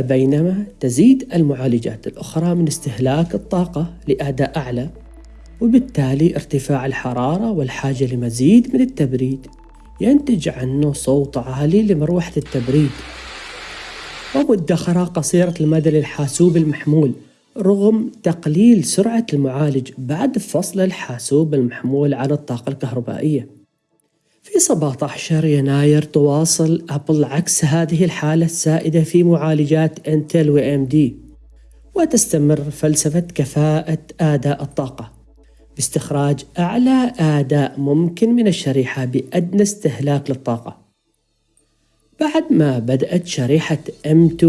بينما تزيد المعالجات الأخرى من استهلاك الطاقة لأداء أعلى وبالتالي ارتفاع الحرارة والحاجة لمزيد من التبريد ينتج عنه صوت عالي لمروحة التبريد. ومدخرة قصيرة المدى للحاسوب المحمول رغم تقليل سرعة المعالج بعد فصل الحاسوب المحمول عن الطاقة الكهربائية. في 17 يناير تواصل أبل عكس هذه الحالة السائدة في معالجات إنتل و ام دي وتستمر فلسفة كفاءة أداء الطاقة. باستخراج أعلى أداء ممكن من الشريحة بأدنى استهلاك للطاقة. بعد ما بدأت شريحة M2